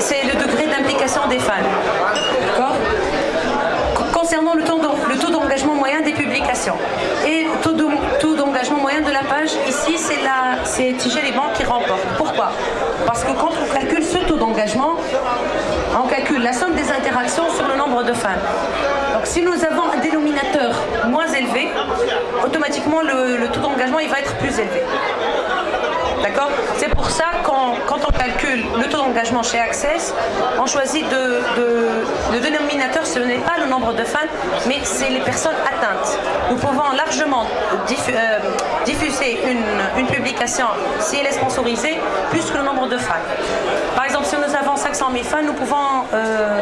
c'est le degré d'implication des. D'accord Concernant le taux d'engagement moyen des publications et le taux d'engagement moyen de la page, ici c'est Tigel et Banque qui remporte. Pourquoi? Parce que quand on calcule ce taux d'engagement, on calcule la somme des interactions sur le nombre de fans. Donc si nous avons un dénominateur moins élevé, automatiquement le, taux d'engagement va être plus élevé. D'accord C'est pour ça quand, quand on calcule le taux d'engagement chez Access, on choisit de, le dénominateur, ce n'est pas le nombre de fans, mais c'est les personnes atteintes. Nous pouvons largement euh, diffuser une, publication si elle est sponsorisée, plus que le nombre de fans. Par exemple, si nous avons 500 000 fans, nous pouvons euh,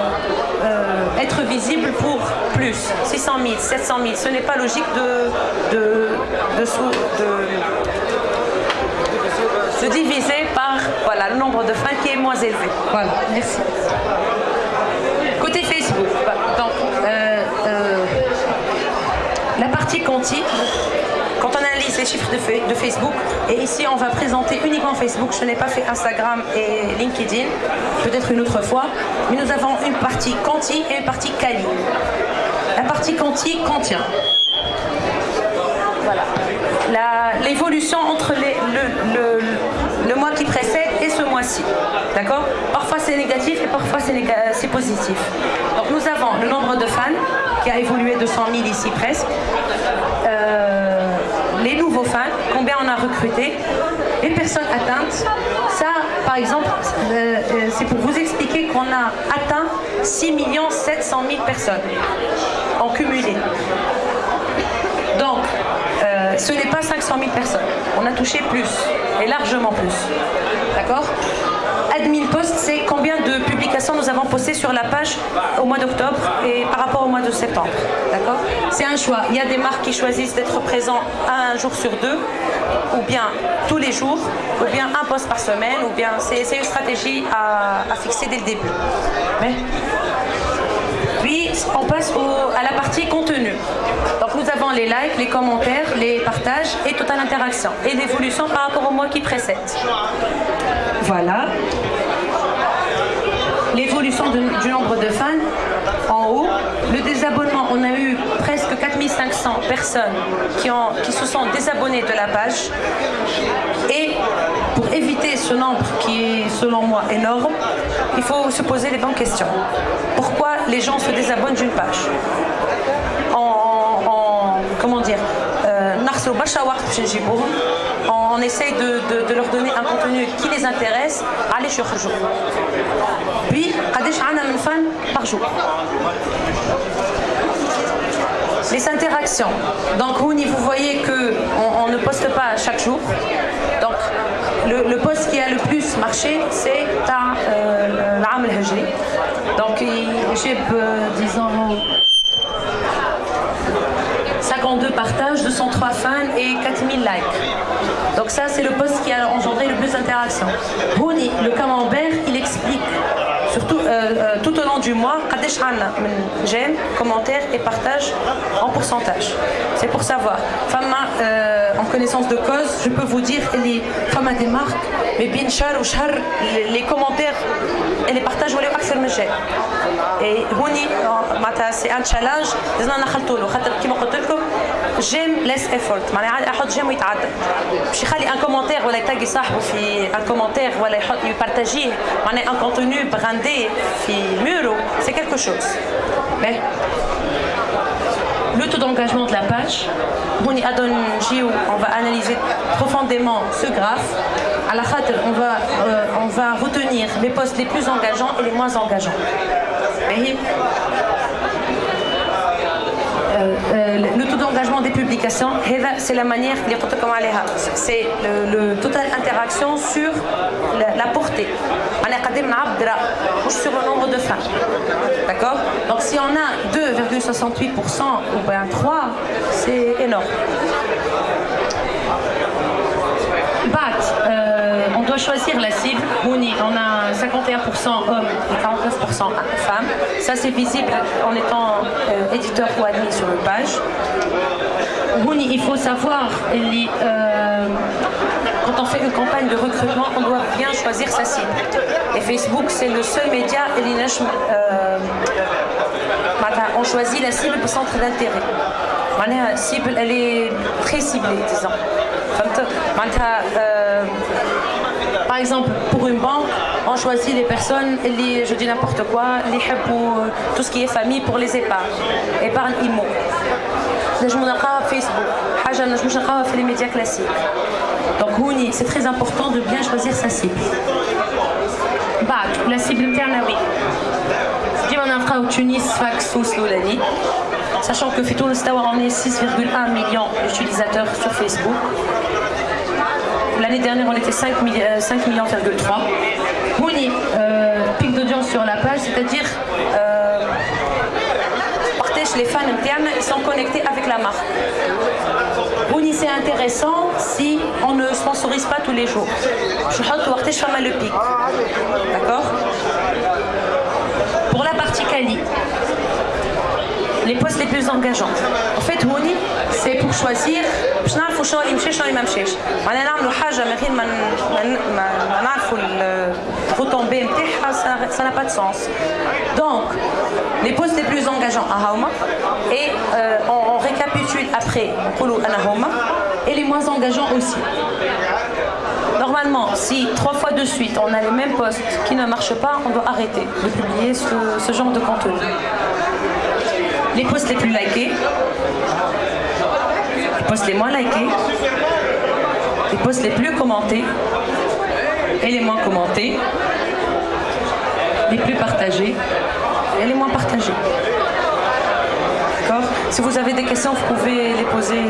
euh, être visibles pour plus, 600 000, 700 000. Ce n'est pas logique de, de, de diviser par voilà, le nombre de fans qui est moins élevé. Voilà, merci. Côté Facebook, donc, euh, la partie Conti, quand on analyse les chiffres de, Facebook, et ici on va présenter uniquement Facebook, je n'ai pas fait Instagram et LinkedIn, peut-être une autre fois, mais nous avons une partie Conti et une partie Cali. La partie Conti contient voilà. l'évolution entre le, mois qui précède D'accord? Parfois c'est négatif et parfois c'est positif. Donc nous avons le nombre de fans qui a évolué de 100 000 ici presque. Euh, les nouveaux fans, combien on a recruté, les personnes atteintes. Ça, par exemple, euh, euh, c'est pour vous expliquer qu'on a atteint 6 700 000 personnes en cumulé. Ce n'est pas 500 000 personnes. On a touché plus, et largement plus. D'accord? Admin post, c'est combien de publications nous avons postées sur la page au mois d'octobre et par rapport au mois de septembre? D'accord? C'est un choix. Il y a des marques qui choisissent d'être présents un jour sur deux, ou bien tous les jours, ou bien un post par semaine, ou bien c'est une stratégie à, fixer dès le début. Mais... On passe à la partie contenu. Donc nous avons les likes, les commentaires, les partages et totale interaction et l'évolution par rapport au mois qui précède. Voilà. L'évolution du nombre de fans en haut. Le désabonnement, on a eu presque 4500 personnes qui, qui se sont désabonnées de la page. Et pour éviter ce nombre qui est selon moi énorme, il faut se poser les bonnes questions. Pourquoi les gens se désabonnent d'une page en, comment dire euh, on essaye de, leur donner un contenu qui les intéresse, allez sur jour. Puis, par jour. Les interactions. Donc, vous voyez qu'on on ne poste pas chaque jour. Donc, le, poste qui a le plus marché, c'est euh. Donc, j'ai, disons, 52 partages, 203 fans et 4000 likes. Donc ça, c'est le post qui a engendré le plus d'interactions. Rouni, le camembert, il explique surtout euh, euh, tout au long du mois, j'aime, commentaires et partages en pourcentage. C'est pour savoir. Euh, connaissance de cause, je peux vous dire les femmes des marques, mais bien ou char, les commentaires et les partages ولاو اكثر من شيء. Et هوني معناتها c'est un challenge لازمنا نخلطوا له خاطر كيما قلت لكم جيم ليس ايفورت معناها عادي احط جيم ويتعدى باش يخلي ان كومنتير ولا يتاقي صاحبه في ان كومنتير ولا يحط يبارتاجيه معناها ان كونتوني براندي في ميرو c'est quelque chose. Mais le taux d'engagement de la page. on va analyser profondément ce graphe. À la on va, euh, on va retenir les postes les plus engageants et les moins engageants. Euh, euh, le taux d'engagement des publications, c'est la manière, c'est le, le total interaction sur la, portée. Sur le nombre de fans. D'accord Donc si on a 2,68% ou bien 3, c'est énorme. BAT, on doit choisir la cible. on a 51% hommes et 49% femmes. Ça, c'est visible en étant euh, éditeur ou admis sur une page. il faut savoir, euh, quand on fait fait une campagne de recrutement, on doit bien choisir sa cible. Et Facebook, c'est le seul média, euh, on choisit la cible pour centre d'intérêt. La cible, elle est très ciblée, disons. Euh, par exemple, pour une banque, on choisit les personnes, je dis n'importe quoi, pour tout ce qui est famille pour les épargnes, épargne IMO. Facebook, les médias classiques. Donc c'est très important de bien choisir sa cible. Bah, la cible oui. au Tunis, Fax ou Sloulani. Sachant que Fitoul on est 6,1 millions d'utilisateurs sur Facebook. L'année dernière, on était 5, euh, millions, Houni, euh, pic d'audience sur la page, c'est-à-dire les fans internes, ils sont connectés avec la marque. Houni, c'est intéressant si on ne sponsorise pas tous les jours. Je vais le pic. D'accord Pour la partie Kali, les postes les plus engageants. En fait, Houni, c'est pour choisir باش نعرفوا شنو اللي مشى شنو اللي ما مشاش معناها نعملوا حاجه من غير ما ما نعرفوا retombées ah, ça n'a pas de sens. Donc, les postes les plus engageants à Hauma, et euh, on, récapitule après et les moins engageants aussi. Normalement, si trois fois de suite on a les mêmes postes qui ne marchent pas, on doit arrêter de publier ce, ce genre de contenu. Les posts les plus likés, les posts les moins likés, les posts les plus commentés, moins commentés, les plus partagés et les moins partagés. D'accord Si vous avez des questions, vous pouvez les poser.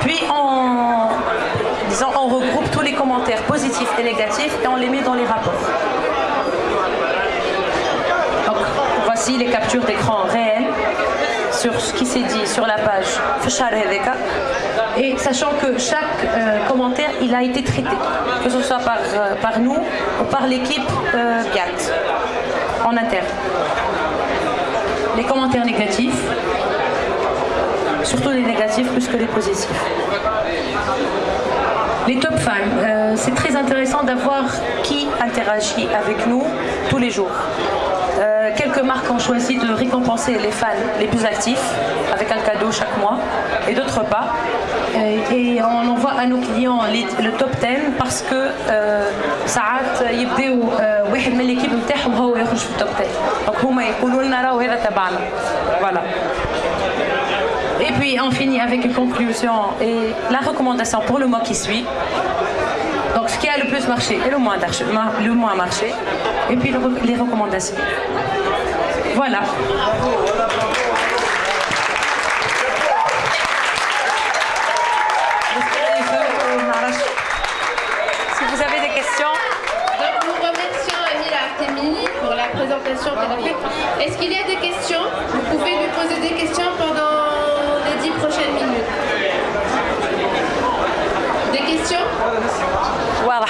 Puis on, disons, on regroupe tous les commentaires positifs et négatifs et on les met dans les rapports. voici les captures d'écran réelles sur ce qui s'est dit sur la page et sachant que chaque euh, commentaire il a été traité que ce soit par, euh, par nous ou par l'équipe euh, en interne. Les commentaires négatifs surtout les négatifs plus que les positifs. Les top fans c'est très intéressant d'avoir qui interagit avec nous tous les jours. euh, quelques marques ont choisi de récompenser les fans les plus actifs avec un cadeau chaque mois et d'autres pas. Et, on envoie à nos clients le top 10 parce que ساعات يبداو واحد من l'équipe نتاعهم هو يخرج في التوب 10 donc هما يقولوا لنا راهو هذا تبعنا voilà et puis on finit avec une conclusion et la recommandation pour le mois qui suit donc ce qui a le plus marché et le moins, le moins marché. Et puis les recommandations. Voilà. Si vous avez des questions. Donc nous remercions Amil Artemini pour la présentation qu'il a faite. Est-ce qu'il y a des questions? Vous pouvez lui poser des questions pendant les dix prochaines minutes. Des questions? Voilà,